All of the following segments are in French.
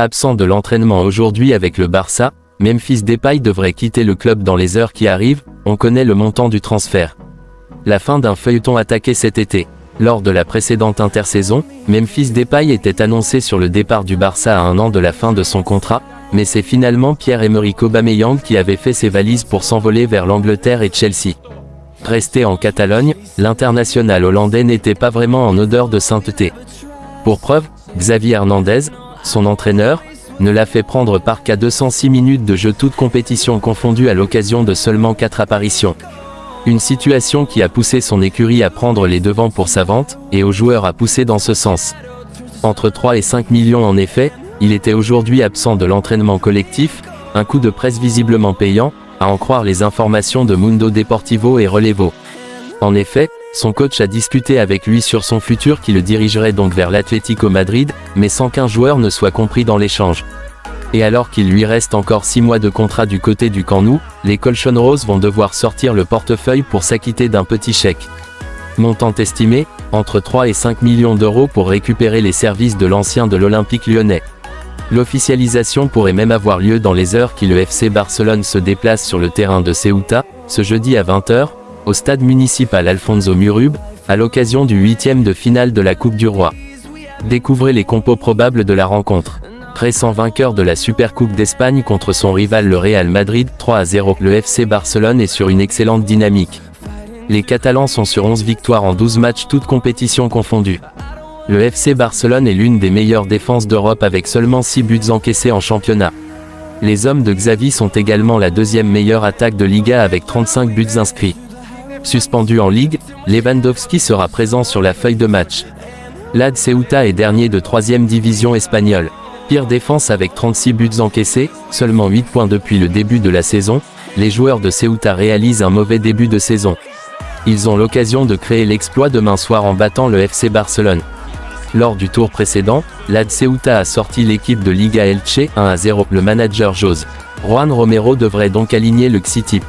Absent de l'entraînement aujourd'hui avec le Barça, Memphis Depay devrait quitter le club dans les heures qui arrivent, on connaît le montant du transfert. La fin d'un feuilleton attaqué cet été. Lors de la précédente intersaison, Memphis Depay était annoncé sur le départ du Barça à un an de la fin de son contrat, mais c'est finalement Pierre-Emerick Aubameyang qui avait fait ses valises pour s'envoler vers l'Angleterre et Chelsea. Resté en Catalogne, l'international hollandais n'était pas vraiment en odeur de sainteté. Pour preuve, Xavier Hernandez, son entraîneur, ne l'a fait prendre par qu'à 206 minutes de jeu toutes compétitions confondues à l'occasion de seulement 4 apparitions. Une situation qui a poussé son écurie à prendre les devants pour sa vente, et aux joueurs à pousser dans ce sens. Entre 3 et 5 millions en effet, il était aujourd'hui absent de l'entraînement collectif, un coup de presse visiblement payant, à en croire les informations de Mundo Deportivo et Relevo. En effet, son coach a discuté avec lui sur son futur qui le dirigerait donc vers l'Atlético Madrid, mais sans qu'un joueur ne soit compris dans l'échange. Et alors qu'il lui reste encore 6 mois de contrat du côté du Camp Nou, les Colchon Roses vont devoir sortir le portefeuille pour s'acquitter d'un petit chèque. Montant estimé, entre 3 et 5 millions d'euros pour récupérer les services de l'ancien de l'Olympique lyonnais. L'officialisation pourrait même avoir lieu dans les heures qui le FC Barcelone se déplace sur le terrain de Ceuta, ce jeudi à 20h, au stade municipal Alfonso Murub, à l'occasion du huitième de finale de la Coupe du Roi. Découvrez les compos probables de la rencontre. Récent vainqueur de la Supercoupe d'Espagne contre son rival le Real Madrid 3 à 0. Le FC Barcelone est sur une excellente dynamique. Les Catalans sont sur 11 victoires en 12 matchs toutes compétitions confondues. Le FC Barcelone est l'une des meilleures défenses d'Europe avec seulement 6 buts encaissés en championnat. Les hommes de Xavi sont également la deuxième meilleure attaque de Liga avec 35 buts inscrits. Suspendu en Ligue, Lewandowski sera présent sur la feuille de match. L'AD Ceuta est dernier de 3 division espagnole. Pire défense avec 36 buts encaissés, seulement 8 points depuis le début de la saison, les joueurs de Ceuta réalisent un mauvais début de saison. Ils ont l'occasion de créer l'exploit demain soir en battant le FC Barcelone. Lors du tour précédent, l'AD Ceuta a sorti l'équipe de Liga Elche 1 à 0. Le manager Jose Juan Romero devrait donc aligner le Xi-Type.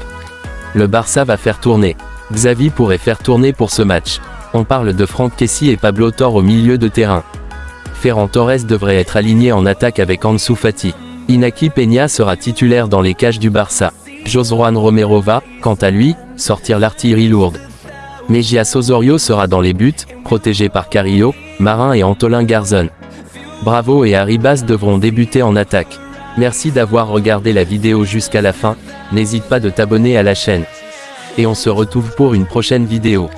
Le Barça va faire tourner. Xavi pourrait faire tourner pour ce match. On parle de Franck Kessi et Pablo Tor au milieu de terrain. Ferran Torres devrait être aligné en attaque avec Ansu Fati. Inaki Peña sera titulaire dans les cages du Barça. Jose Juan Romero va, quant à lui, sortir l'artillerie lourde. Mejia Osorio sera dans les buts, protégé par Carillo, Marin et Antolin Garzon. Bravo et Arribas devront débuter en attaque. Merci d'avoir regardé la vidéo jusqu'à la fin, n'hésite pas de t'abonner à la chaîne. Et on se retrouve pour une prochaine vidéo.